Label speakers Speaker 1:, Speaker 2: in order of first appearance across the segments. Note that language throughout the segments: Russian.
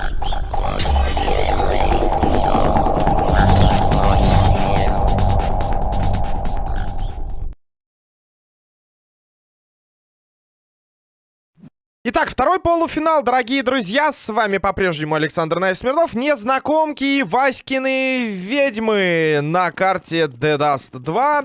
Speaker 1: Thank you. Второй полуфинал, дорогие друзья. С вами по-прежнему Александр Найсмирнов. Незнакомки и Васькины ведьмы на карте Dust 2.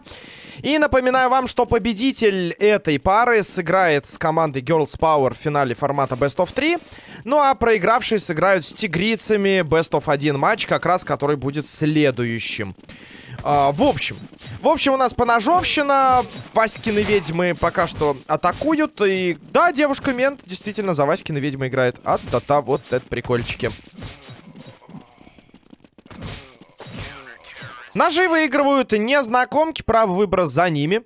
Speaker 1: И напоминаю вам, что победитель этой пары сыграет с командой Girls Power в финале формата Best of 3. Ну а проигравшие сыграют с тигрицами Best of 1 матч, как раз который будет следующим. А, в общем, в общем, у нас поножовщина. Васькины ведьмы пока что атакуют. И да, девушка-мент действительно за Васькины ведьмы играет. А та-та, вот это прикольчики. Ножи выигрывают незнакомки. Право выбора за ними.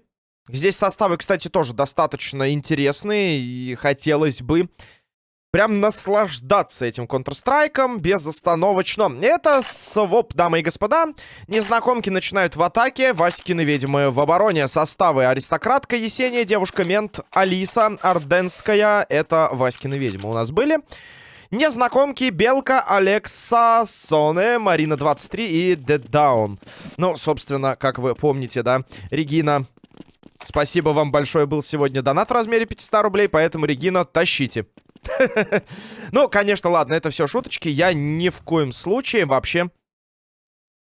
Speaker 1: Здесь составы, кстати, тоже достаточно интересные. И хотелось бы прям наслаждаться этим Counter-Strike безостановочно. Это своп, дамы и господа. Незнакомки начинают в атаке, Васькины ведьмы в обороне. Составы Аристократка, Есения, Девушка-мент, Алиса, Орденская. Это Васькины ведьмы у нас были. Незнакомки, Белка, Алекса, Соне, Марина 23 и Dead Down. Ну, собственно, как вы помните, да, Регина Спасибо вам большое, был сегодня донат в размере 500 рублей, поэтому, Регина, тащите. Ну, конечно, ладно, это все шуточки. Я ни в коем случае вообще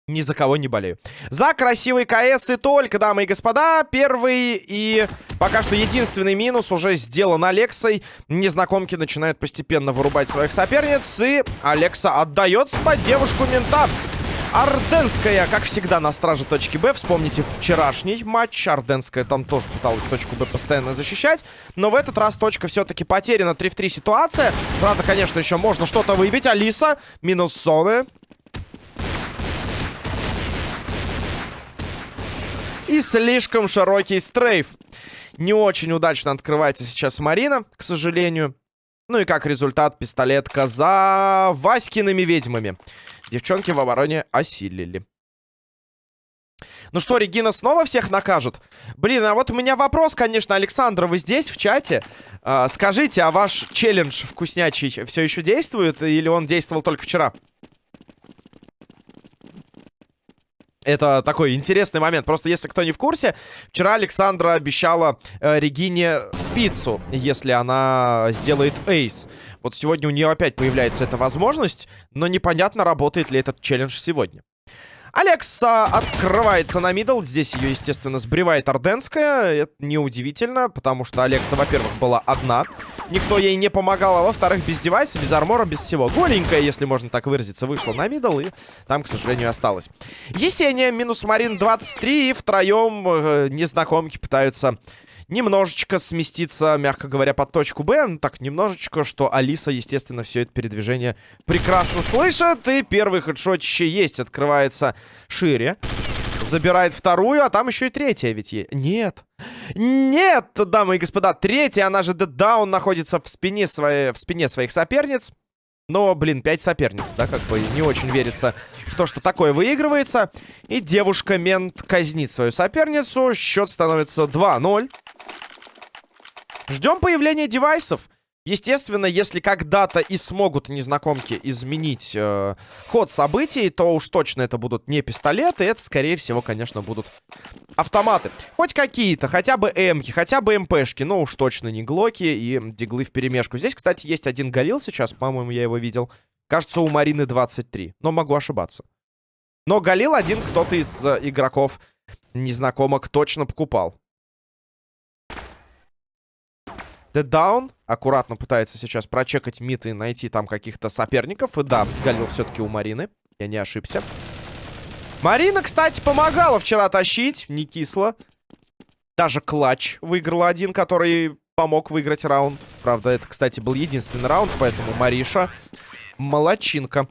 Speaker 1: ни за кого не болею. За красивый КС и только, дамы и господа. Первый и пока что единственный минус уже сделан Алексой. Незнакомки начинают постепенно вырубать своих соперниц. И Алекса отдается под девушку мента. Орденская, как всегда, на страже точки Б. Вспомните вчерашний матч. Орденская там тоже пыталась точку Б постоянно защищать. Но в этот раз точка все-таки потеряна. 3 в 3 ситуация. Правда, конечно, еще можно что-то выбить. Алиса минус зоны. И слишком широкий стрейф. Не очень удачно открывается сейчас Марина, к сожалению. Ну и как результат, пистолетка за Васькиными ведьмами. Девчонки в обороне осилили. Ну что, Регина снова всех накажет? Блин, а вот у меня вопрос, конечно, Александр, вы здесь, в чате? А, скажите, а ваш челлендж вкуснячий все еще действует? Или он действовал только вчера? Это такой интересный момент. Просто если кто не в курсе, вчера Александра обещала э, Регине пиццу, если она сделает эйс. Вот сегодня у нее опять появляется эта возможность, но непонятно, работает ли этот челлендж сегодня. Алекса открывается на middle. Здесь ее, естественно, сбривает Орденская. Это неудивительно, потому что Алекса, во-первых, была одна. Никто ей не помогал, а во-вторых, без девайса, без армора, без всего. Голенькая, если можно так выразиться, вышла на middle, и там, к сожалению, осталась. Есения минус Марин 23, и втроем э, незнакомки пытаются немножечко сместиться, мягко говоря, под точку Б. Ну, так, немножечко, что Алиса, естественно, все это передвижение прекрасно слышит. И первый хедшотище есть, открывается шире. Забирает вторую, а там еще и третья ведь есть. Нет. Нет, дамы и господа. Третья, она же даун, находится в спине, своей, в спине своих соперниц. Но, блин, 5 соперниц, да, как бы не очень верится в то, что такое выигрывается. И девушка-мент казнит свою соперницу. Счет становится 2-0. Ждем появления девайсов. Естественно, если когда-то и смогут незнакомки изменить э, ход событий, то уж точно это будут не пистолеты, это, скорее всего, конечно, будут автоматы. Хоть какие-то, хотя бы эмки, хотя бы МПшки, но уж точно не глоки и диглы в перемешку. Здесь, кстати, есть один галил сейчас, по-моему, я его видел. Кажется, у Марины 23, но могу ошибаться. Но галил один кто-то из э, игроков незнакомок точно покупал. Dead Down аккуратно пытается сейчас прочекать мид и найти там каких-то соперников. И да, Галил все-таки у Марины. Я не ошибся. Марина, кстати, помогала вчера тащить. Не кисло. Даже клатч выиграл один, который помог выиграть раунд. Правда, это, кстати, был единственный раунд, поэтому Мариша молодчинка.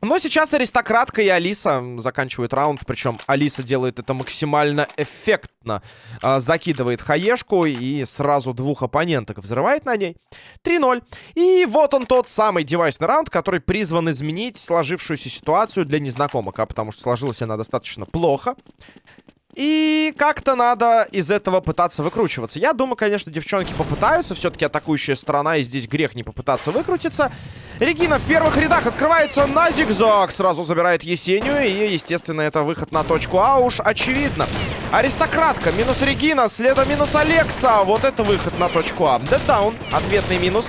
Speaker 1: Но сейчас аристократка и Алиса заканчивают раунд. Причем Алиса делает это максимально эффектно. А, закидывает хаешку и сразу двух оппоненток взрывает на ней. 3-0. И вот он тот самый девайсный раунд, который призван изменить сложившуюся ситуацию для незнакомок. А потому что сложилась она достаточно плохо. И как-то надо из этого пытаться выкручиваться. Я думаю, конечно, девчонки попытаются. Все-таки атакующая сторона, и здесь грех не попытаться выкрутиться. Регина в первых рядах открывается на зигзаг. Сразу забирает Есению. И, естественно, это выход на точку А уж очевидно. Аристократка, минус Регина, следом минус Алекса. Вот это выход на точку А. Дэддаун, ответный минус.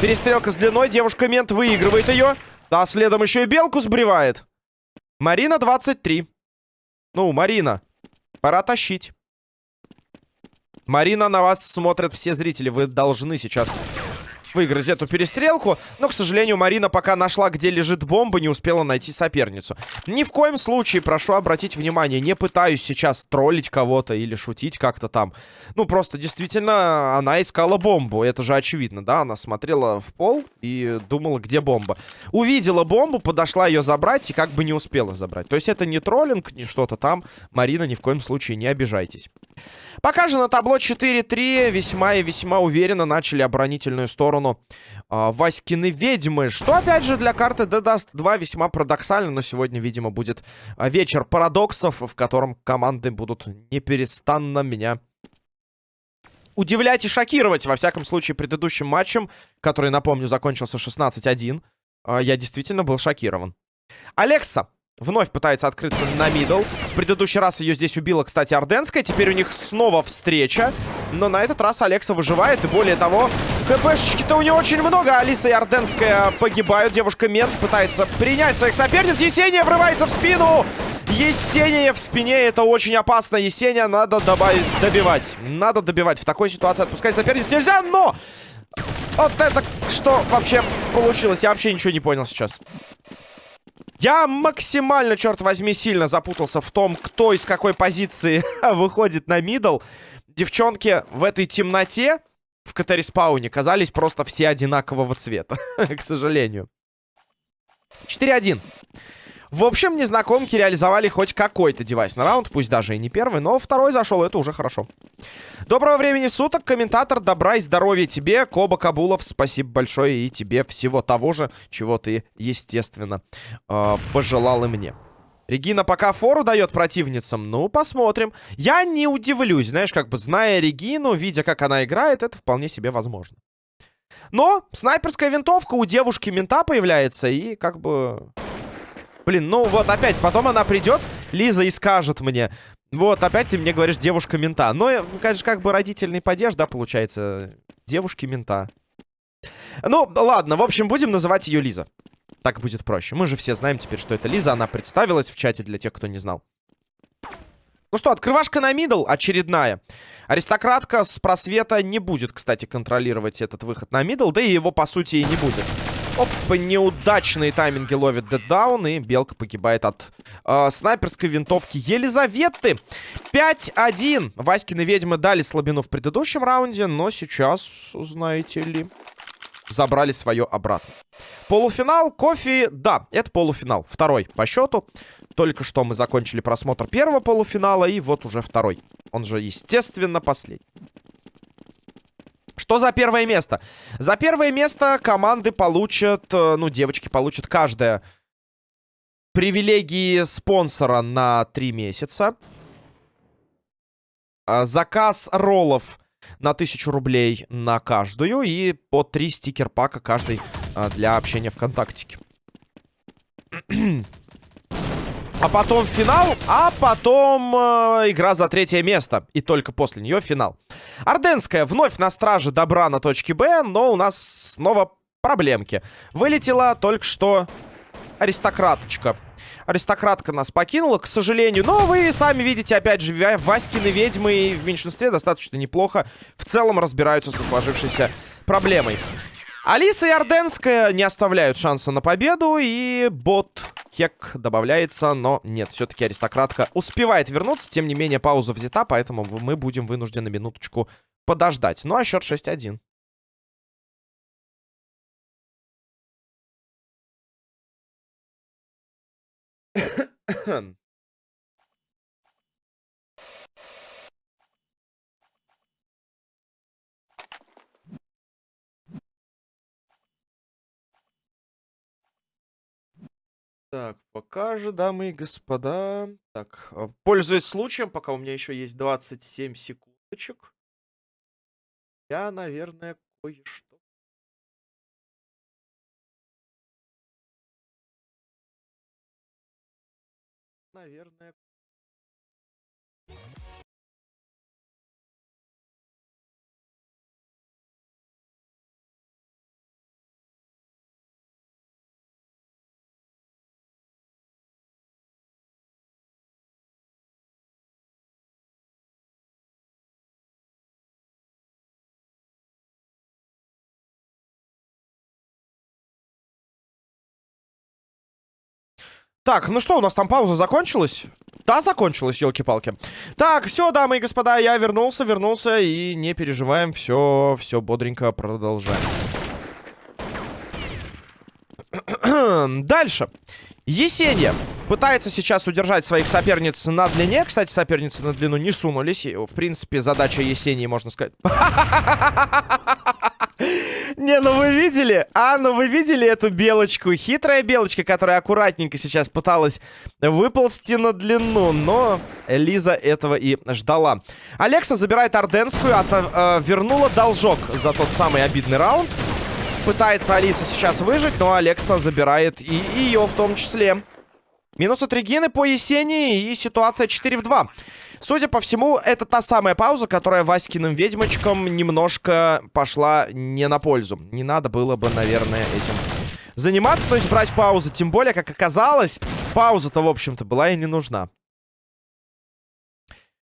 Speaker 1: Перестрелка с длиной, девушка-мент выигрывает ее. Да, следом еще и белку сбривает. Марина 23. Ну, Марина, пора тащить. Марина, на вас смотрят все зрители. Вы должны сейчас выиграть эту перестрелку. Но, к сожалению, Марина пока нашла, где лежит бомба, не успела найти соперницу. Ни в коем случае, прошу обратить внимание, не пытаюсь сейчас троллить кого-то или шутить как-то там. Ну, просто действительно, она искала бомбу. Это же очевидно, да? Она смотрела в пол и думала, где бомба. Увидела бомбу, подошла ее забрать и как бы не успела забрать. То есть это не троллинг, не что-то там. Марина, ни в коем случае не обижайтесь. Пока же на табло 4-3 весьма и весьма уверенно начали оборонительную сторону э, Васькины ведьмы. Что, опять же, для карты The Dust 2 весьма парадоксально. Но сегодня, видимо, будет а, вечер парадоксов, в котором команды будут неперестанно меня удивлять и шокировать. Во всяком случае, предыдущим матчем, который, напомню, закончился 16-1, э, я действительно был шокирован. Алекса Вновь пытается открыться на мидл. В предыдущий раз ее здесь убила, кстати, Орденская. Теперь у них снова встреча. Но на этот раз Алекса выживает. И более того, хпшечки-то у нее очень много. Алиса и Орденская погибают. Девушка Мент пытается принять своих соперниц. Есения врывается в спину. Есения в спине. Это очень опасно. Есения надо добавить, добивать. Надо добивать. В такой ситуации отпускать соперниц нельзя, но... Вот это что вообще получилось? Я вообще ничего не понял сейчас. Я максимально, черт возьми, сильно запутался в том, кто из какой позиции выходит на мидл. Девчонки в этой темноте в катариспауне казались просто все одинакового цвета, к сожалению. 4-1. В общем, незнакомки реализовали хоть какой-то девайс на раунд, пусть даже и не первый, но второй зашел, это уже хорошо. Доброго времени суток, комментатор, добра и здоровья тебе, Коба Кабулов, спасибо большое и тебе всего того же, чего ты, естественно, э, пожелал и мне. Регина пока фору дает противницам. Ну, посмотрим. Я не удивлюсь, знаешь, как бы зная Регину, видя, как она играет, это вполне себе возможно. Но снайперская винтовка у девушки мента появляется, и как бы Блин, ну вот опять, потом она придет, Лиза, и скажет мне, вот, опять ты мне говоришь девушка-мента. Но, конечно, как бы родительный падеж, да, получается, девушки-мента. Ну, ладно, в общем, будем называть ее Лиза. Так будет проще. Мы же все знаем теперь, что это Лиза. Она представилась в чате для тех, кто не знал. Ну что, открывашка на middle очередная. Аристократка с просвета не будет, кстати, контролировать этот выход на middle. Да и его, по сути, и не будет. Оп, неудачные тайминги ловит деддаун, и Белка погибает от э, снайперской винтовки Елизаветы. 5-1. Васькины ведьмы дали слабину в предыдущем раунде, но сейчас, знаете ли, забрали свое обратно. Полуфинал, кофе, да, это полуфинал. Второй по счету. Только что мы закончили просмотр первого полуфинала, и вот уже второй. Он же, естественно, последний. Что за первое место? За первое место команды получат, э, ну, девочки получат каждая привилегии спонсора на 3 месяца. А, заказ роллов на 1000 рублей на каждую. И по 3 стикер-пака каждый а, для общения ВКонтактике. А потом финал, а потом э, игра за третье место. И только после нее финал. Орденская вновь на страже добра на точке Б, но у нас снова проблемки. Вылетела только что аристократочка. Аристократка нас покинула, к сожалению. Но вы сами видите, опять же, Васькины ведьмы в меньшинстве достаточно неплохо в целом разбираются со сложившейся проблемой. Алиса и Орденская не оставляют шанса на победу. И бот Кек добавляется. Но нет, все-таки аристократка успевает вернуться. Тем не менее, пауза взята, поэтому мы будем вынуждены минуточку подождать. Ну а счет 6-1. Так, пока же, дамы и господа. Так, а, пользуясь случаем, пока у меня еще есть 27 секундочек. Я, наверное, кое-что наверное... Так, ну что, у нас там пауза закончилась? Да, закончилась, елки-палки. Так, все, дамы и господа, я вернулся, вернулся, и не переживаем, все, все бодренько продолжаем. Дальше. Есения пытается сейчас удержать своих соперниц на длине. Кстати, соперницы на длину не сунулись. В принципе, задача Есении, можно сказать... Не, ну вы видели? А, ну вы видели эту белочку? Хитрая белочка, которая аккуратненько сейчас пыталась выползти на длину. Но Лиза этого и ждала. Алекса забирает Орденскую, от, э, вернула должок за тот самый обидный раунд. Пытается Алиса сейчас выжить, но Алекса забирает и ее в том числе. Минус от Регины по Есении и ситуация 4 в 2. Судя по всему, это та самая пауза, которая Васькиным ведьмочкам немножко пошла не на пользу. Не надо было бы, наверное, этим заниматься, то есть брать паузу. Тем более, как оказалось, пауза-то, в общем-то, была и не нужна.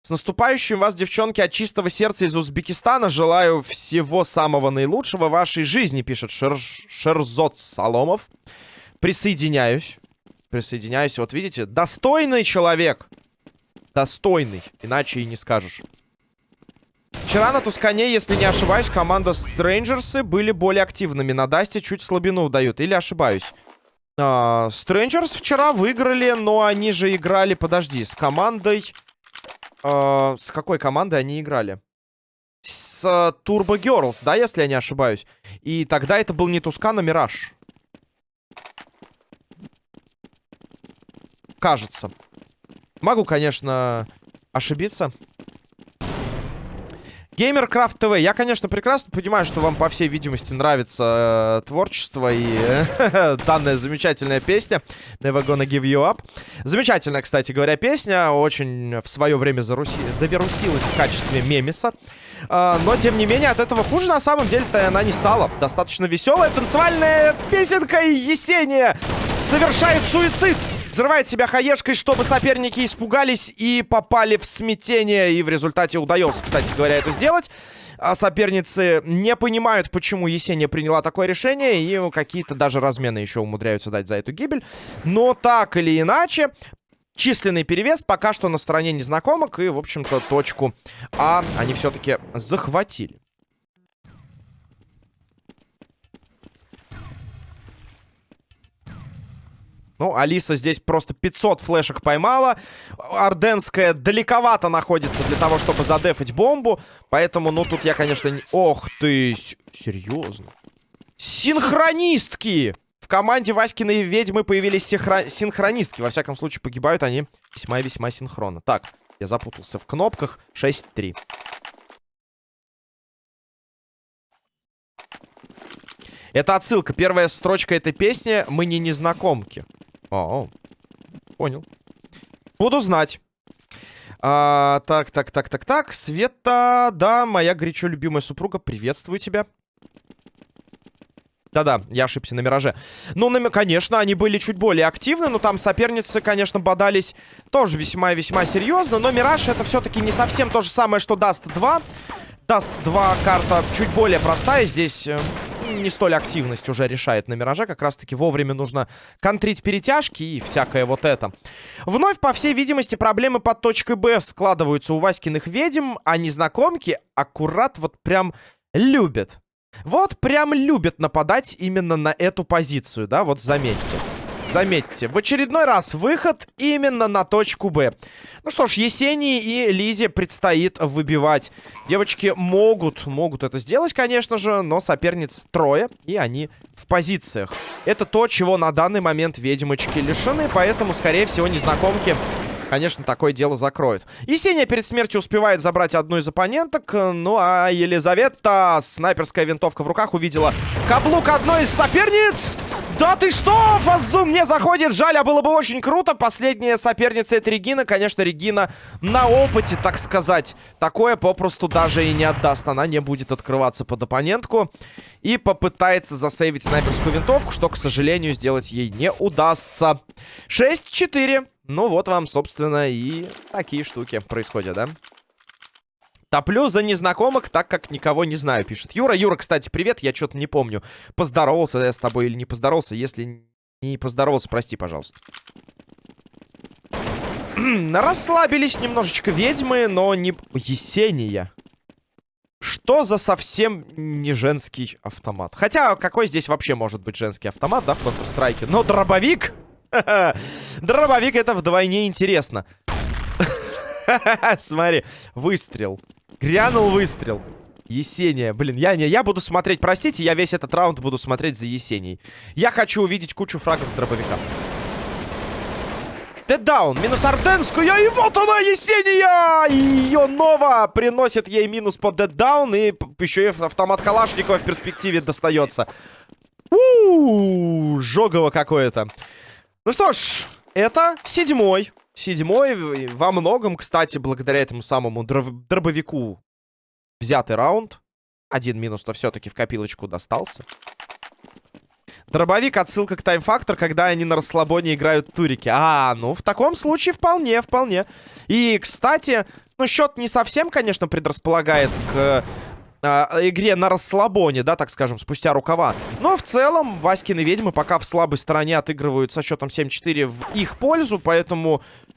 Speaker 1: С наступающим вас, девчонки, от чистого сердца из Узбекистана. Желаю всего самого наилучшего в вашей жизни, пишет Шер... Шерзот Соломов. Присоединяюсь. Присоединяюсь. Вот видите, достойный человек достойный. Иначе и не скажешь. Вчера на Тускане, если не ошибаюсь, команда Стрэнджерсы были более активными. На Дасте чуть слабину дают. Или ошибаюсь? Strangers uh, вчера выиграли, но они же играли, подожди, с командой... Uh, с какой командой они играли? С uh, Turbo Girls, да, если я не ошибаюсь? И тогда это был не Тускан, а Мираж. Кажется. Могу, конечно, ошибиться. GamerCraft TV. Я, конечно, прекрасно понимаю, что вам, по всей видимости, нравится э, творчество и э, данная замечательная песня Never Gonna Give You Up. Замечательная, кстати говоря, песня. Очень в свое время заруси... завирусилась в качестве мемиса. Э, но, тем не менее, от этого хуже на самом деле-то она не стала. Достаточно веселая танцевальная песенка Есения совершает суицид. Взрывает себя хаешкой, чтобы соперники испугались и попали в смятение. И в результате удается, кстати говоря, это сделать. А соперницы не понимают, почему Есения приняла такое решение. И какие-то даже размены еще умудряются дать за эту гибель. Но так или иначе, численный перевес пока что на стороне незнакомок. И, в общем-то, точку А они все-таки захватили. Ну, Алиса здесь просто 500 флешек поймала. Орденская далековато находится для того, чтобы задефать бомбу. Поэтому, ну, тут я, конечно, не... Ох ты, серьезно. Синхронистки! В команде Васькиной ведьмы появились синхро... синхронистки. Во всяком случае, погибают они весьма-весьма синхронно. Так, я запутался в кнопках. 6-3. Это отсылка. Первая строчка этой песни «Мы не незнакомки». О, понял. Буду знать. А, так, так, так, так, так. Света, да, моя горячо любимая супруга, приветствую тебя. Да-да, я ошибся на Мираже. Ну, на, конечно, они были чуть более активны, но там соперницы, конечно, бодались тоже весьма-весьма серьезно. Но Мираж это все-таки не совсем то же самое, что Даст 2. Даст 2 карта чуть более простая. Здесь э, не столь активность уже решает на Мираже. Как раз-таки вовремя нужно контрить перетяжки и всякое вот это. Вновь, по всей видимости, проблемы под точкой Б складываются у Васькиных ведьм, а незнакомки аккурат вот прям любят. Вот прям любят нападать именно на эту позицию, да, вот заметьте. Заметьте, в очередной раз выход именно на точку Б. Ну что ж, Есении и Лизе предстоит выбивать. Девочки могут, могут это сделать, конечно же, но соперниц трое, и они в позициях. Это то, чего на данный момент ведьмочки лишены, поэтому, скорее всего, незнакомки конечно, такое дело закроют. Есения перед смертью успевает забрать одну из оппоненток. Ну, а Елизавета, снайперская винтовка в руках, увидела каблук одной из соперниц. Да ты что? Фазум не заходит. Жаль, а было бы очень круто. Последняя соперница это Регина. Конечно, Регина на опыте, так сказать. Такое попросту даже и не отдаст. Она не будет открываться под оппонентку. И попытается засейвить снайперскую винтовку, что, к сожалению, сделать ей не удастся. 6-4. Ну вот вам, собственно, и такие штуки происходят, да? Топлю за незнакомых, так как никого не знаю, пишет Юра. Юра, кстати, привет, я что-то не помню. Поздоровался я с тобой или не поздоровался. Если не поздоровался, прости, пожалуйста. Расслабились немножечко ведьмы, но не... Есения. Что за совсем не женский автомат? Хотя, какой здесь вообще может быть женский автомат, да, в Counter-Strike? Но дробовик? Дробовик это вдвойне интересно. Смотри, выстрел. Грянул выстрел. Есения. Блин, я не, я буду смотреть, простите, я весь этот раунд буду смотреть за Есенией. Я хочу увидеть кучу фрагов с дробовика. Деддаун, минус Орденскую, и вот она, Есения! Ее Нова приносит ей минус по деддаун, и еще и автомат Калашникова в перспективе достается. Ууу, жогово какое-то. Ну что ж, это седьмой Седьмой во многом, кстати, благодаря этому самому дробовику взятый раунд. Один минус-то все-таки в копилочку достался. Дробовик отсылка к тайм-фактор, когда они на расслабоне играют турики. А, ну, в таком случае вполне, вполне. И, кстати, ну, счет не совсем, конечно, предрасполагает к игре на расслабоне, да, так скажем, спустя рукава. Но в целом Васькины ведьмы пока в слабой стороне отыгрывают со счетом 7-4 в их пользу, поэтому Э,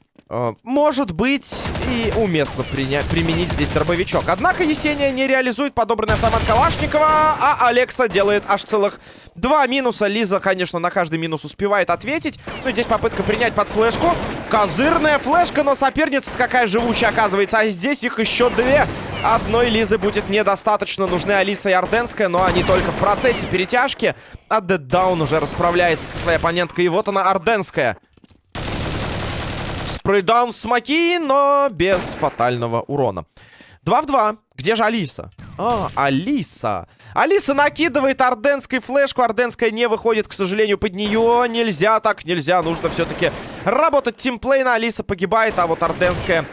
Speaker 1: может быть и уместно применить здесь дробовичок. Однако Есения не реализует подобранный автомат Калашникова, а Алекса делает аж целых два минуса. Лиза, конечно, на каждый минус успевает ответить. Ну и здесь попытка принять под флешку. Козырная флешка, но соперница какая живучая оказывается. А здесь их еще две. Одной Лизы будет недостаточно. Нужны Алиса и Орденская, но они только в процессе перетяжки. А Деддаун уже расправляется со своей оппоненткой. И вот она, Орденская. Спрейдаун в смоки, но без фатального урона. 2 в 2. Где же Алиса? А, Алиса. Алиса накидывает орденской флешку. Орденская не выходит, к сожалению, под нее. Нельзя так, нельзя. Нужно все-таки работать тимплейна. Алиса погибает, а вот орденская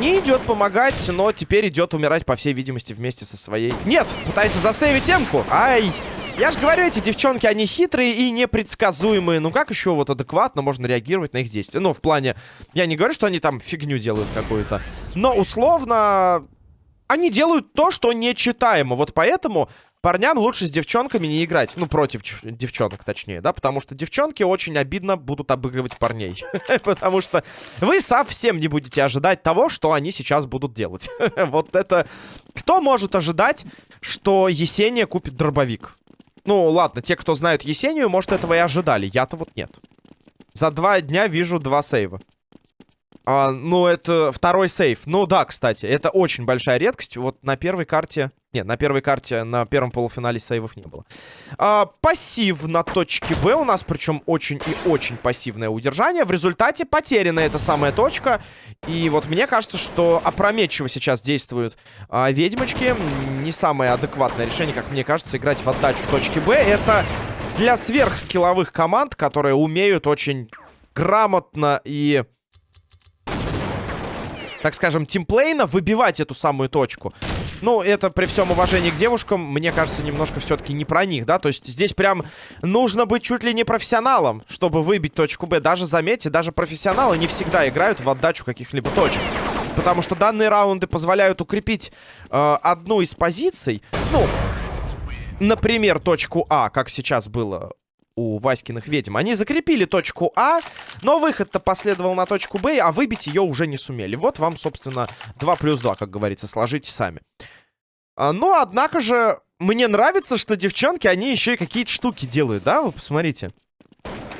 Speaker 1: не идет помогать, но теперь идет умирать, по всей видимости, вместе со своей... Нет, пытается засейвить темку. Ай! Я же говорю, эти девчонки, они хитрые и непредсказуемые. Ну как еще вот адекватно можно реагировать на их действия? Ну, в плане... Я не говорю, что они там фигню делают какую-то. Но условно... Они делают то, что нечитаемо. Вот поэтому парням лучше с девчонками не играть. Ну, против девчонок, точнее, да? Потому что девчонки очень обидно будут обыгрывать парней. Потому что вы совсем не будете ожидать того, что они сейчас будут делать. Вот это... Кто может ожидать, что Есения купит дробовик? Ну, ладно, те, кто знают Есению, может, этого и ожидали. Я-то вот нет. За два дня вижу два сейва. А, ну, это второй сейв. Ну, да, кстати, это очень большая редкость. Вот на первой карте... Нет, на первой карте, на первом полуфинале сейвов не было. А, пассив на точке Б у нас, причем очень и очень пассивное удержание. В результате потеряна эта самая точка. И вот мне кажется, что опрометчиво сейчас действуют а, ведьмочки. Не самое адекватное решение, как мне кажется, играть в отдачу точки Б. Это для сверхскилловых команд, которые умеют очень грамотно и так скажем, тимплейна выбивать эту самую точку. Ну, это при всем уважении к девушкам, мне кажется, немножко все-таки не про них, да? То есть здесь прям нужно быть чуть ли не профессионалом, чтобы выбить точку Б. Даже, заметьте, даже профессионалы не всегда играют в отдачу каких-либо точек. Потому что данные раунды позволяют укрепить э, одну из позиций. Ну, например, точку А, как сейчас было у Васькиных ведьм. Они закрепили точку А, но выход-то последовал на точку Б, а выбить ее уже не сумели. Вот вам, собственно, 2 плюс 2, как говорится, сложите сами. А, но, однако же, мне нравится, что девчонки, они еще и какие-то штуки делают, да? Вы посмотрите.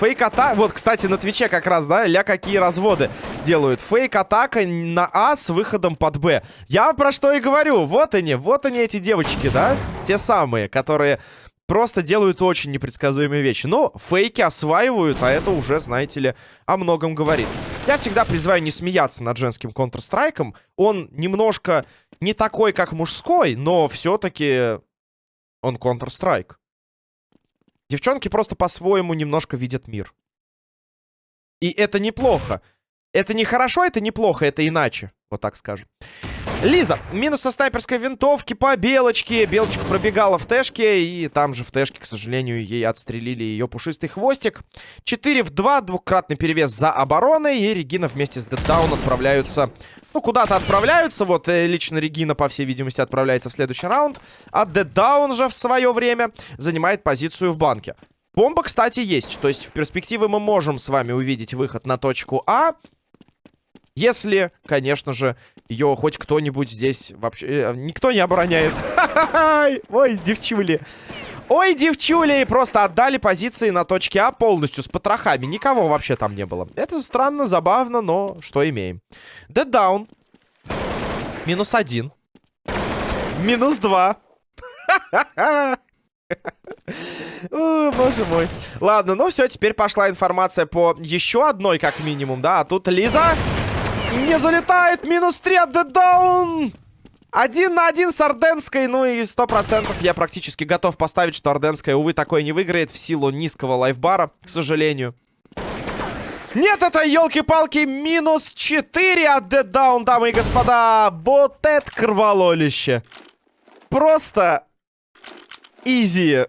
Speaker 1: Фейк-атака... Вот, кстати, на Твиче как раз, да, ля какие разводы делают. Фейк-атака на А с выходом под Б. Я про что и говорю. Вот они, вот они эти девочки, да? Те самые, которые просто делают очень непредсказуемые вещи. Но фейки осваивают, а это уже, знаете ли, о многом говорит. Я всегда призываю не смеяться над женским Counter-Strike. Он немножко не такой, как мужской, но все-таки он Counter-Strike. Девчонки просто по-своему немножко видят мир. И это неплохо. Это не хорошо, это неплохо, это иначе. Вот так скажем. Лиза, минус со снайперской винтовки по Белочке. Белочка пробегала в Тэшке, и там же в Тэшке, к сожалению, ей отстрелили ее пушистый хвостик. 4 в 2, двукратный перевес за обороной, и Регина вместе с Дэддаун отправляются... Ну, куда-то отправляются. Вот э, лично Регина, по всей видимости, отправляется в следующий раунд. А Дэддаун же в свое время занимает позицию в банке. Бомба, кстати, есть. То есть в перспективе мы можем с вами увидеть выход на точку А. Если, конечно же, ее хоть кто-нибудь здесь вообще... Э, никто не обороняет. Ой, девчули. Ой, девчули! Просто отдали позиции на точке А полностью с потрохами. Никого вообще там не было. Это странно, забавно, но что имеем. Dead down. Минус один. Минус два. О, боже мой. Ладно, ну все, теперь пошла информация по еще одной, как минимум, да. А тут Лиза не залетает. Минус 3 от Даун. Один на один с Орденской. Ну и сто процентов я практически готов поставить, что Орденская, увы, такое не выиграет в силу низкого лайфбара, к сожалению. Нет, это, елки-палки, минус 4 от Down, дамы и господа. Вот это кровололище. Просто изи.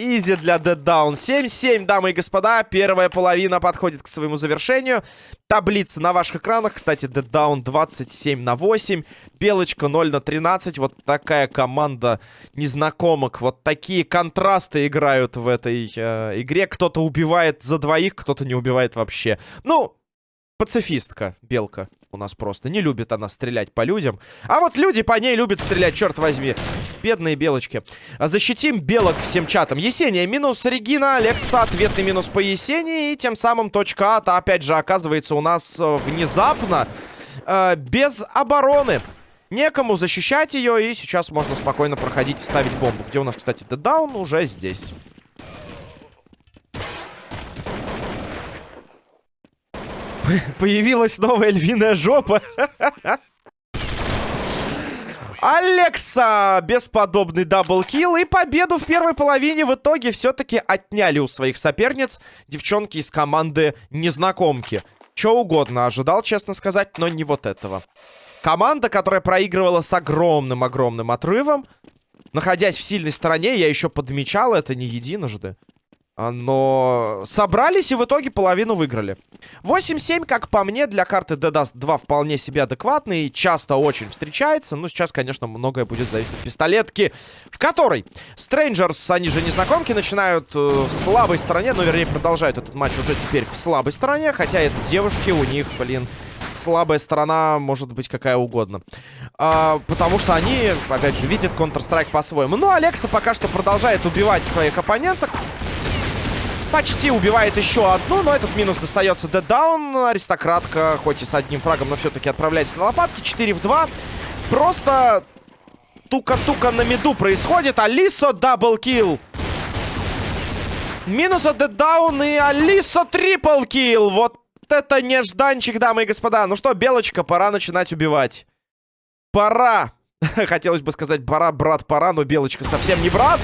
Speaker 1: Изи для Dead Down. 7-7, дамы и господа. Первая половина подходит к своему завершению. Таблица на ваших экранах. Кстати, Dead Down 27 на 8. Белочка 0 на 13. Вот такая команда незнакомок. Вот такие контрасты играют в этой э, игре. Кто-то убивает за двоих, кто-то не убивает вообще. Ну, пацифистка, Белка у нас просто. Не любит она стрелять по людям. А вот люди по ней любят стрелять, черт возьми. Бедные белочки. А защитим белок всем чатом. Есения минус Регина, Алекса ответный минус по Есении. И тем самым точка А, опять же, оказывается у нас э, внезапно э, без обороны. Некому защищать ее, и сейчас можно спокойно проходить и ставить бомбу. Где у нас, кстати, дедаун уже здесь. Появилась новая львиная жопа. Алекса! Бесподобный double kill и победу в первой половине в итоге все-таки отняли у своих соперниц девчонки из команды Незнакомки. Че угодно ожидал, честно сказать, но не вот этого. Команда, которая проигрывала с огромным-огромным отрывом. Находясь в сильной стороне, я еще подмечал это не единожды. А, но собрались и в итоге половину выиграли. 8-7, как по мне, для карты DDoS 2 вполне себе адекватный. Часто очень встречается. Ну, сейчас, конечно, многое будет зависеть от пистолетки, в которой Strangers, они же незнакомки, начинают э, в слабой стороне. Ну, вернее, продолжают этот матч уже теперь в слабой стороне. Хотя это девушки, у них, блин, слабая сторона может быть какая угодно. А, потому что они, опять же, видят Counter-Strike по-своему. Ну, Алекса пока что продолжает убивать своих оппоненток. Почти убивает еще одну, но этот минус достается Даун. Аристократка, хоть и с одним фрагом, но все-таки отправляется на лопатки. 4 в 2. Просто тука-тука на миду происходит. Алисо double kill. Минус от Даун и Алисо triple kill. Вот это нежданчик, дамы и господа. Ну что, Белочка, пора начинать убивать. Пора. Хотелось бы сказать, пора, брат, пора, но Белочка совсем не брат.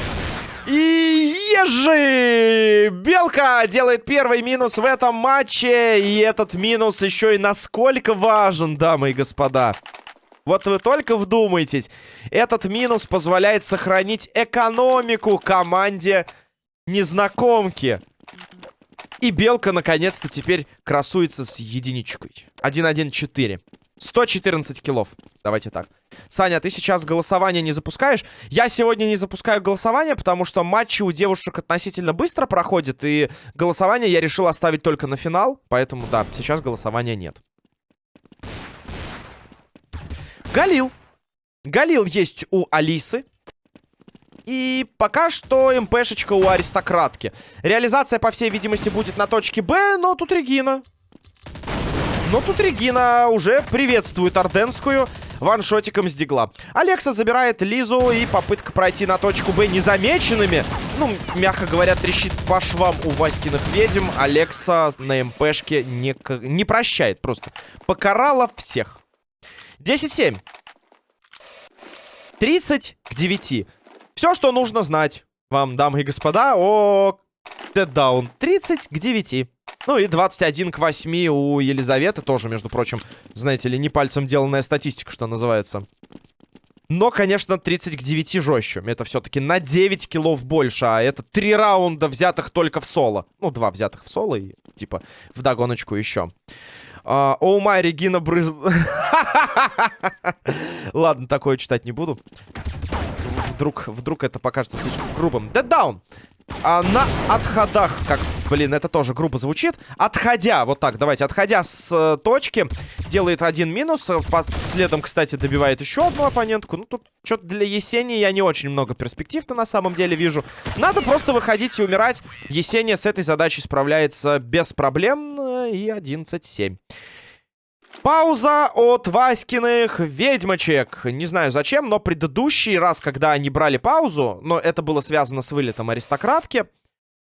Speaker 1: И ежи! Белка делает первый минус в этом матче. И этот минус еще и насколько важен, дамы и господа. Вот вы только вдумайтесь. Этот минус позволяет сохранить экономику команде незнакомки. И Белка, наконец-то, теперь красуется с единичкой. 1-1-4. 114 килов. Давайте так. Саня, ты сейчас голосование не запускаешь? Я сегодня не запускаю голосование, потому что матчи у девушек относительно быстро проходят, и голосование я решил оставить только на финал, поэтому, да, сейчас голосования нет. Галил. Галил есть у Алисы. И пока что МПшечка у аристократки. Реализация, по всей видимости, будет на точке Б, но тут Регина. Но тут Регина уже приветствует Орденскую ваншотиком с дигла. Алекса забирает Лизу и попытка пройти на точку Б незамеченными. Ну, мягко говоря, трещит по швам у Васькиных ведьм. Алекса на МПшке не, не прощает просто. Покарала всех. 10-7. 30 к 9. Все, что нужно знать вам, дамы и господа, о Дэддаун. 30 к 9. Ну и 21 к 8 у Елизаветы. Тоже, между прочим, знаете ли, не пальцем деланная статистика, что называется. Но, конечно, 30 к 9 жестче. Это все-таки на 9 киллов больше. А это 3 раунда, взятых только в соло. Ну, 2 взятых в соло и, типа, в догоночку еще. Uh, Оу май, Регина брыз... Ладно, такое читать не буду. Вдруг, вдруг это покажется слишком грубым. Down! А на отходах, как, блин, это тоже грубо звучит. Отходя, вот так, давайте, отходя с э, точки, делает один минус. Э, под следом, кстати, добивает еще одну оппонентку. Ну, тут что-то для Есени я не очень много перспектив-то на самом деле вижу. Надо просто выходить и умирать. Есения с этой задачей справляется без проблем. Э, и 11-7. Пауза от Васькиных ведьмочек. Не знаю зачем, но предыдущий раз, когда они брали паузу, но это было связано с вылетом аристократки,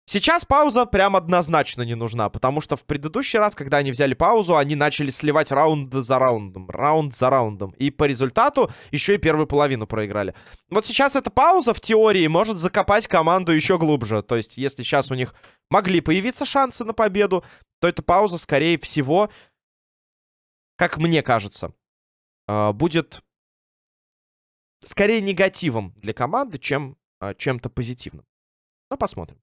Speaker 1: сейчас пауза прям однозначно не нужна, потому что в предыдущий раз, когда они взяли паузу, они начали сливать раунд за раундом, раунд за раундом. И по результату еще и первую половину проиграли. Вот сейчас эта пауза в теории может закопать команду еще глубже. То есть, если сейчас у них могли появиться шансы на победу, то эта пауза, скорее всего, как мне кажется, а, будет скорее негативом для команды, чем а, чем-то позитивным. Ну, посмотрим.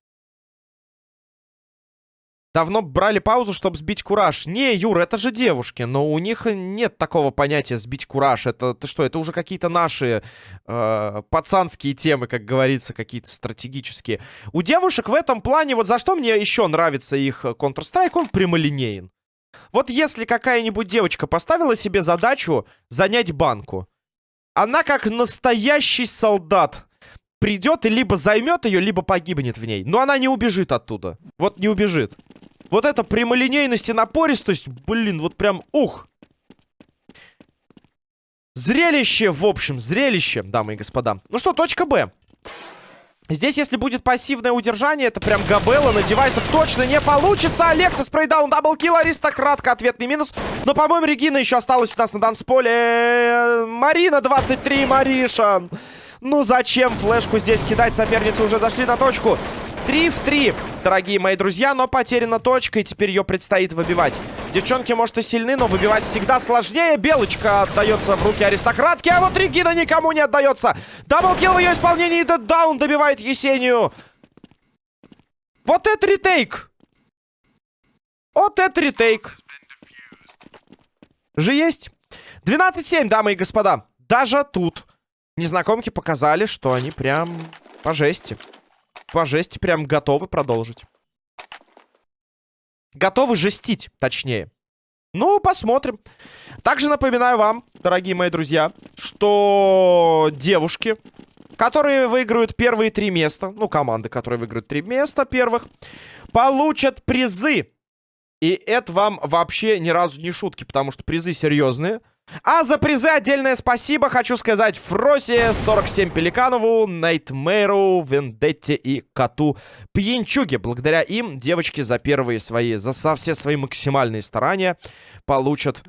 Speaker 1: Давно брали паузу, чтобы сбить кураж. Не, Юр, это же девушки, но у них нет такого понятия сбить кураж. Это ты что, это уже какие-то наши э, пацанские темы, как говорится, какие-то стратегические. У девушек в этом плане, вот за что мне еще нравится их Counter-Strike, он прямолинеен. Вот если какая-нибудь девочка поставила себе задачу занять банку, она как настоящий солдат придет и либо займет ее, либо погибнет в ней. Но она не убежит оттуда. Вот не убежит. Вот эта прямолинейность и напористость, блин, вот прям ух. Зрелище, в общем, зрелище, дамы и господа. Ну что, точка Б. Здесь, если будет пассивное удержание, это прям Габелла на девайсах точно не получится. Алекса spray down, double kill, аристократка, ответный минус. Но, по-моему, Регина еще осталась у нас на дансполе. Марина 23, Мариша. Ну зачем флешку здесь кидать? Соперницы уже зашли на точку. 3 в 3, дорогие мои друзья, но потеряна точка, и теперь ее предстоит выбивать. Девчонки, может, и сильны, но выбивать всегда сложнее. Белочка отдается в руки аристократки, а вот Регина никому не отдается. Даблкил в ее исполнении, даун добивает Есению. Вот это ретейк! Вот это ретейк. Же есть. 12-7, дамы и господа. Даже тут незнакомки показали, что они прям по жести по жести прям готовы продолжить. Готовы жестить, точнее. Ну, посмотрим. Также напоминаю вам, дорогие мои друзья, что девушки, которые выиграют первые три места, ну, команды, которые выиграют три места первых, получат призы. И это вам вообще ни разу не шутки, потому что призы серьезные. А за призы отдельное спасибо хочу сказать Фросе, 47 Пеликанову, Найтмэру, Вендетте и Коту Пьянчуге. Благодаря им девочки за первые свои, за все свои максимальные старания получат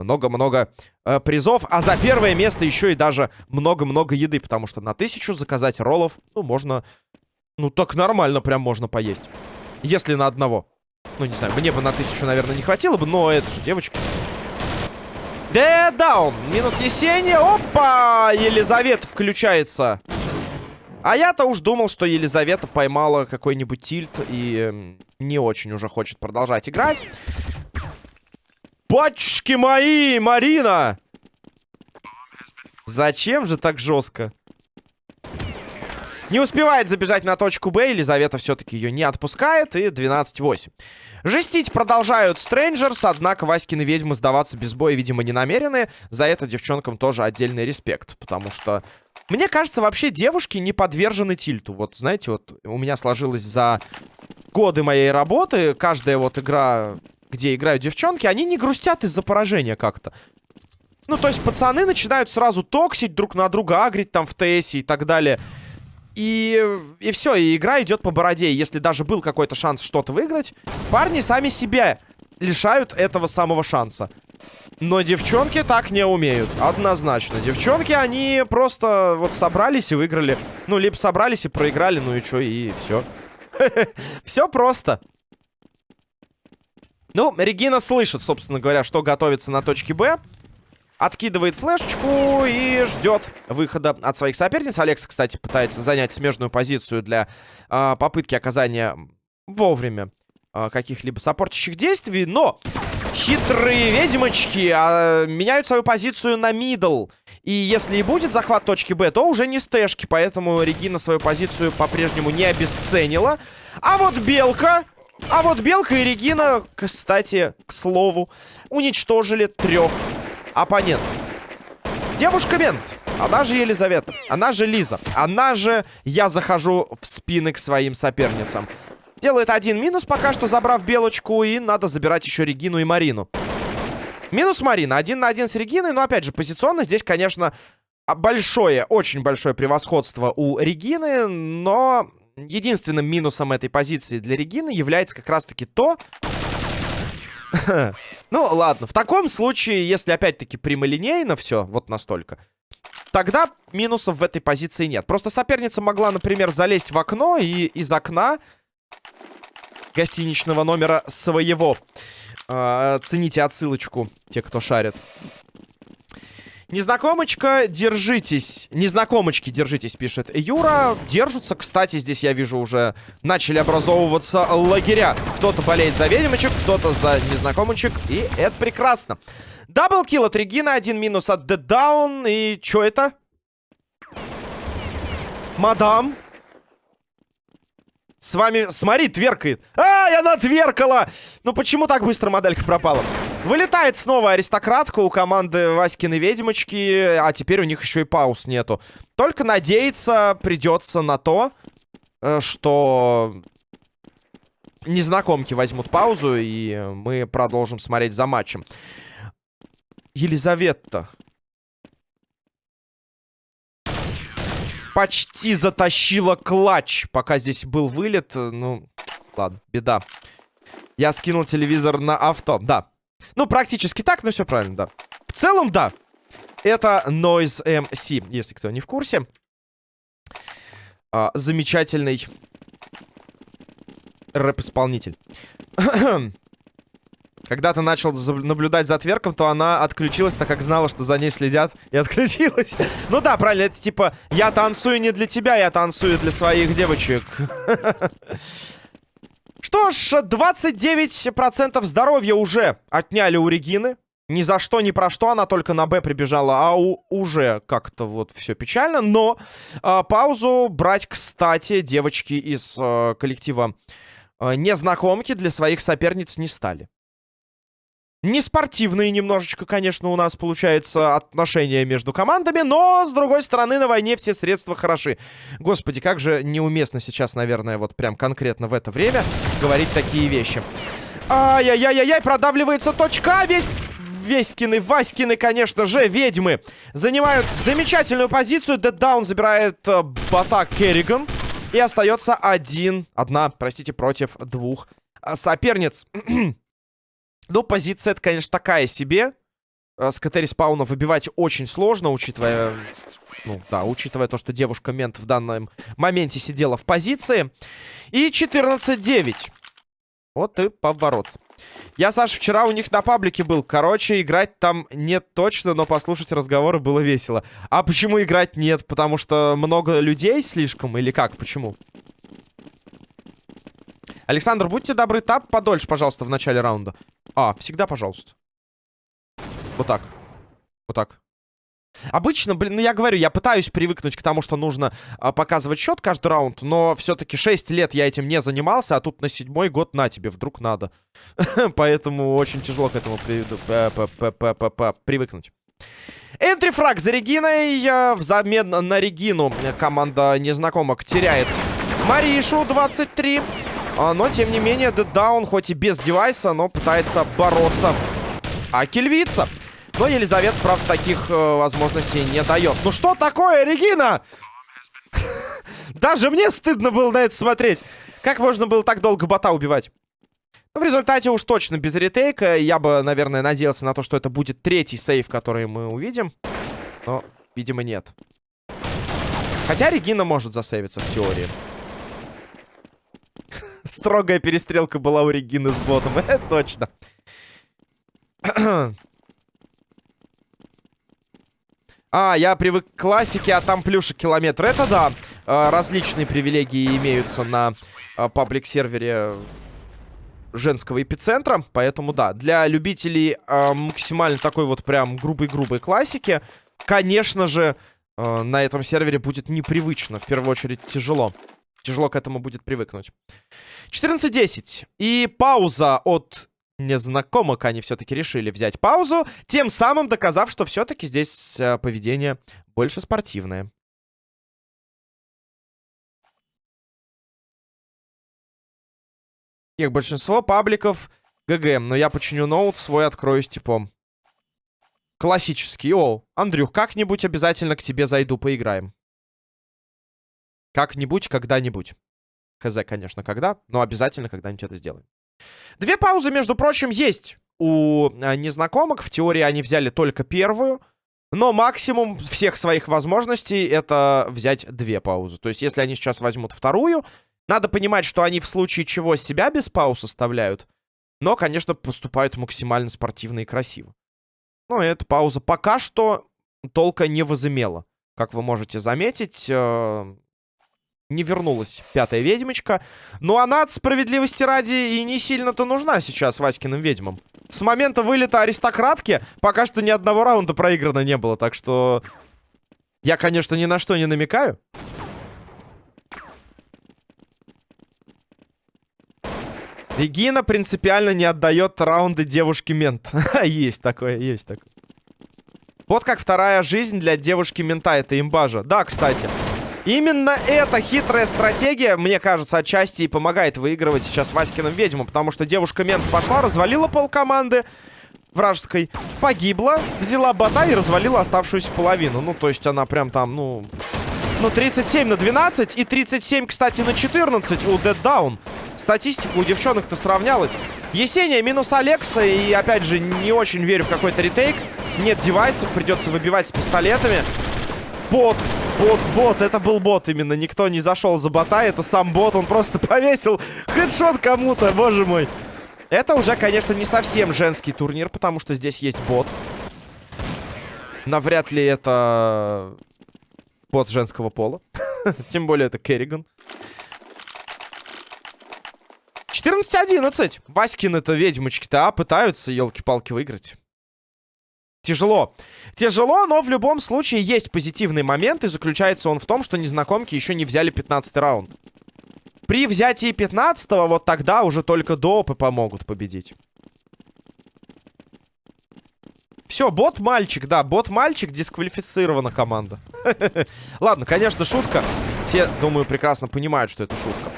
Speaker 1: много-много э, призов. А за первое место еще и даже много-много еды, потому что на тысячу заказать роллов, ну, можно... Ну, так нормально прям можно поесть. Если на одного. Ну, не знаю, мне бы на тысячу, наверное, не хватило бы, но это же девочки. Дэдаун. Минус Есения. Опа! Елизавета включается. А я-то уж думал, что Елизавета поймала какой-нибудь тильт и э, не очень уже хочет продолжать играть. Батюшки мои, Марина! Зачем же так жестко? Не успевает забежать на точку Б. Елизавета все-таки ее не отпускает. И 12-8. Жестить продолжают Стрэнджерс, однако Васькины ведьмы сдаваться без боя, видимо, не намерены. За это девчонкам тоже отдельный респект, потому что... Мне кажется, вообще девушки не подвержены тильту. Вот, знаете, вот у меня сложилось за годы моей работы, каждая вот игра, где играют девчонки, они не грустят из-за поражения как-то. Ну, то есть пацаны начинают сразу токсить друг на друга, агрить там в ТС и так далее. И, и все, и игра идет по бороде. Если даже был какой-то шанс что-то выиграть, парни сами себя лишают этого самого шанса. Но девчонки так не умеют. Однозначно. Девчонки, они просто вот собрались и выиграли. Ну, либо собрались и проиграли, ну и что, и все. Все просто. Ну, Регина слышит, собственно говоря, что готовится на точке Б. Откидывает флешечку и ждет выхода от своих соперниц. Алекса, кстати, пытается занять смежную позицию для э, попытки оказания вовремя э, каких-либо сопортящих действий. Но хитрые ведьмочки э, меняют свою позицию на мидл. И если и будет захват точки Б, то уже не стэшки. Поэтому Регина свою позицию по-прежнему не обесценила. А вот Белка... А вот Белка и Регина, кстати, к слову, уничтожили трех оппонентов. Девушка-мент. Она же Елизавета. Она же Лиза. Она же я захожу в спины к своим соперницам. Делает один минус пока что, забрав Белочку. И надо забирать еще Регину и Марину. Минус Марина. Один на один с Региной. Но, опять же, позиционно здесь, конечно, большое, очень большое превосходство у Регины. Но единственным минусом этой позиции для Регины является как раз-таки то... ну, ладно. В таком случае, если опять-таки прямолинейно все, вот настолько, тогда минусов в этой позиции нет. Просто соперница могла, например, залезть в окно и из окна гостиничного номера своего э, цените отсылочку, те, кто шарит. Незнакомочка, держитесь. Незнакомочки, держитесь, пишет Юра. Держатся. Кстати, здесь я вижу уже начали образовываться лагеря. Кто-то болеет за ведьмочек, кто-то за незнакомочек. И это прекрасно. Даблкил от Регина, один минус от Down. И что это? Мадам. С вами, смотри, тверкает. Ай, она тверкала! Ну почему так быстро моделька пропала? Вылетает снова аристократка у команды Васькины ведьмочки, а теперь у них еще и пауз нету. Только надеяться придется на то, э, что незнакомки возьмут паузу, и мы продолжим смотреть за матчем. Елизавета почти затащила клатч, пока здесь был вылет. Ну, ладно, беда. Я скинул телевизор на авто, да. Ну, практически так, но все правильно, да. В целом, да. Это Noise MC, если кто не в курсе. А, замечательный рэп-исполнитель. Когда ты начал наблюдать за тверком, то она отключилась, так как знала, что за ней следят, и отключилась. ну да, правильно, это типа, я танцую не для тебя, я танцую для своих девочек. Что ж, 29% здоровья уже отняли у Регины. Ни за что, ни про что она только на Б прибежала, а у, уже как-то вот все печально. Но э, паузу брать, кстати, девочки из э, коллектива э, незнакомки для своих соперниц не стали. Не спортивные немножечко, конечно, у нас получается отношения между командами, но, с другой стороны, на войне все средства хороши. Господи, как же неуместно сейчас, наверное, вот прям конкретно в это время говорить такие вещи. Ай-яй-яй-яй, продавливается точка, весь... Веськины, Васькины, конечно же, ведьмы занимают замечательную позицию. Дэддаун забирает э, бота Керриган. И остается один, одна, простите, против двух э, соперниц. Ну, позиция это, конечно, такая себе. Э, с КТ респауна выбивать очень сложно, учитывая... Ну, да, учитывая то, что девушка-мент в данном моменте сидела в позиции. И 14-9. Вот и поворот. Я, Саша, вчера у них на паблике был. Короче, играть там нет точно, но послушать разговоры было весело. А почему играть нет? Потому что много людей слишком? Или как? Почему? Александр, будьте добры, тап подольше, пожалуйста, в начале раунда. А, всегда, пожалуйста. Вот так. Вот так. Обычно, блин, ну я говорю, я пытаюсь привыкнуть к тому, что нужно а, показывать счет каждый раунд, но все-таки 6 лет я этим не занимался, а тут на седьмой год на тебе, вдруг надо. Поэтому очень тяжело к этому привыкнуть. Энтрифраг за Региной. Взамен на Регину команда незнакомок теряет Маришу 23. А, но, тем не менее, Даун, хоть и без девайса, но пытается бороться. А Кельвица. Но Елизавета, правда, таких э, возможностей не дает. Ну что такое, Регина? Даже мне стыдно было на это смотреть. Как можно было так долго бота убивать? Ну, в результате уж точно без ретейка. Я бы, наверное, надеялся на то, что это будет третий сейв, который мы увидим. Но, видимо, нет. Хотя Регина может засейвиться в теории. Строгая перестрелка была у Регины с ботом. Это точно. А, я привык к классике, а там плюшек километр. Это да, а, различные привилегии имеются на а, паблик-сервере женского эпицентра. Поэтому да, для любителей а, максимально такой вот прям грубой-грубой классики, конечно же, на этом сервере будет непривычно. В первую очередь тяжело. Тяжело к этому будет привыкнуть. 14-10. И пауза от незнакомок они все-таки решили взять паузу, тем самым доказав, что все-таки здесь э, поведение больше спортивное. Их большинство пабликов ГГ, но я починю ноут, свой открою с типом. Классический. О, Андрюх, как-нибудь обязательно к тебе зайду, поиграем. Как-нибудь, когда-нибудь. Хз, конечно, когда, но обязательно когда-нибудь это сделаем. Две паузы, между прочим, есть у а, незнакомок. В теории они взяли только первую. Но максимум всех своих возможностей это взять две паузы. То есть, если они сейчас возьмут вторую, надо понимать, что они в случае чего себя без пауз оставляют. Но, конечно, поступают максимально спортивно и красиво. Но эта пауза пока что толка не возымела. Как вы можете заметить, э, не вернулась пятая ведьмочка. Но она от справедливости ради и не сильно-то нужна сейчас Васькиным ведьмам. С момента вылета аристократки пока что ни одного раунда проиграно не было. Так что я, конечно, ни на что не намекаю. Регина принципиально не отдает раунды девушке-мент. есть такое, есть такое. Вот как вторая жизнь для девушки-мента. Это имбажа. Да, кстати. Именно эта хитрая стратегия, мне кажется, отчасти и помогает выигрывать сейчас Васькиным ведьму. Потому что девушка-мент пошла, развалила пол команды вражеской, погибла, взяла бота и развалила оставшуюся половину. Ну, то есть она прям там, ну... Ну, 37 на 12 и 37, кстати, на 14 у Dead Down. Статистика у девчонок-то сравнялась. Есения минус Алекса. И, опять же, не очень верю в какой-то ретейк. Нет девайсов, придется выбивать с пистолетами. Бот, бот, бот. Это был бот именно. Никто не зашел за бота. Это сам бот. Он просто повесил хедшот кому-то, боже мой. Это уже, конечно, не совсем женский турнир, потому что здесь есть бот. Навряд ли это бот женского пола. Тем более это Керриган. 14-11. Васькины-то ведьмочки-то, а, пытаются, елки-палки, выиграть. Тяжело. Тяжело, но в любом случае есть позитивный момент, и заключается он в том, что незнакомки еще не взяли 15 раунд. При взятии 15 вот тогда уже только допы помогут победить. Все, бот-мальчик, да, бот-мальчик, дисквалифицирована команда. Ладно, конечно, шутка. Все, думаю, прекрасно понимают, что это шутка.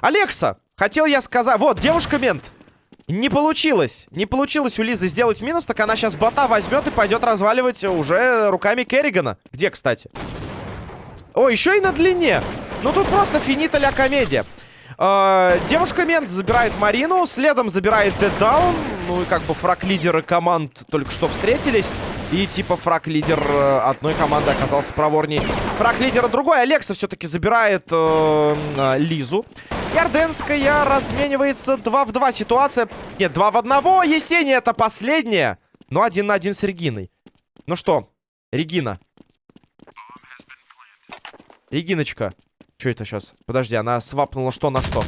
Speaker 1: Алекса, хотел я сказать... Вот, девушка-мент. Не получилось. Не получилось у Лизы сделать минус, так она сейчас бота возьмет и пойдет разваливать уже руками Керригана. Где, кстати? О, еще и на длине. Ну, тут просто финита ля комедия. Э, Девушка-мент забирает Марину, следом забирает Даун. Ну и как бы фраг-лидеры команд только что встретились. И типа фраг-лидер э, одной команды оказался проворней. Фраг-лидера другой. Алекса все-таки забирает э, э, Лизу. Ярденская разменивается 2 в 2. Ситуация... Нет, 2 в 1. Есения это последняя. Но один на один с Региной. Ну что, Регина. Региночка. Что это сейчас? Подожди, она свапнула что на что?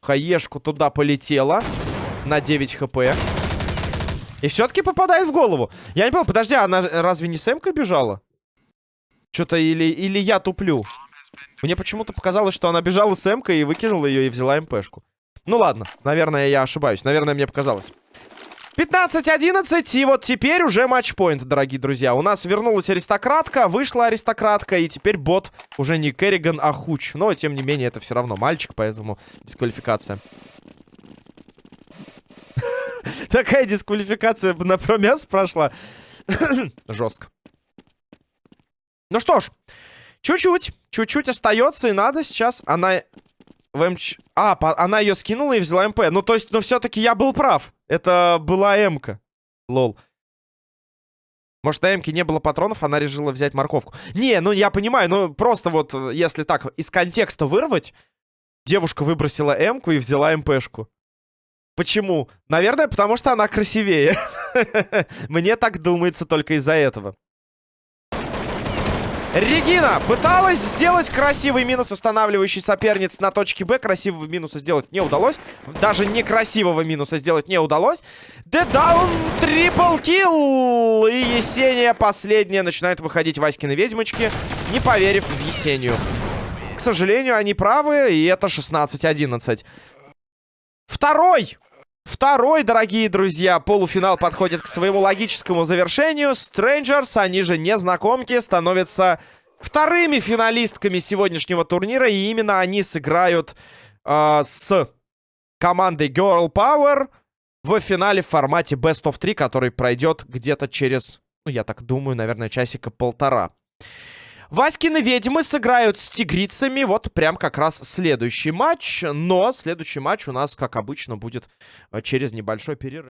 Speaker 1: Хаешку туда полетела. На 9 хп. И все-таки попадает в голову. Я не понял, подожди, она разве не с Эмкой бежала? Что-то или, или я туплю. Мне почему-то показалось, что она бежала с Эмкой и выкинула ее и взяла МПшку. Ну ладно, наверное, я ошибаюсь. Наверное, мне показалось. 15-11, и вот теперь уже матчпоинт, дорогие друзья. У нас вернулась аристократка, вышла аристократка, и теперь бот уже не Керриган, а Хуч. Но, тем не менее, это все равно мальчик, поэтому дисквалификация. Такая дисквалификация на промяс прошла. Жестко. Ну что ж, чуть-чуть, чуть-чуть остается, и надо сейчас... Она в МЧ... А, по... она ее скинула и взяла МП. Ну, то есть, ну, все-таки я был прав. Это была М-ка. Лол. Может, на М-ке не было патронов, она решила взять морковку. Не, ну, я понимаю, ну, просто вот, если так, из контекста вырвать, девушка выбросила М-ку и взяла МПшку. Почему? Наверное, потому что она красивее. Мне так думается только из-за этого. Регина пыталась сделать красивый минус, останавливающий соперниц на точке Б. Красивого минуса сделать не удалось. Даже некрасивого минуса сделать не удалось. Дедаун, трипл килл. И Есения последняя начинает выходить Васькины ведьмочки, не поверив в Есению. К сожалению, они правы, и это 16-11. Второй Второй, дорогие друзья, полуфинал подходит к своему логическому завершению. Strangers, они же незнакомки, становятся вторыми финалистками сегодняшнего турнира. И именно они сыграют э, с командой Girl Power в финале в формате Best of 3, который пройдет где-то через, ну, я так думаю, наверное, часика полтора. Васькины ведьмы сыграют с тигрицами. Вот прям как раз следующий матч. Но следующий матч у нас, как обычно, будет э, через небольшой перерыв.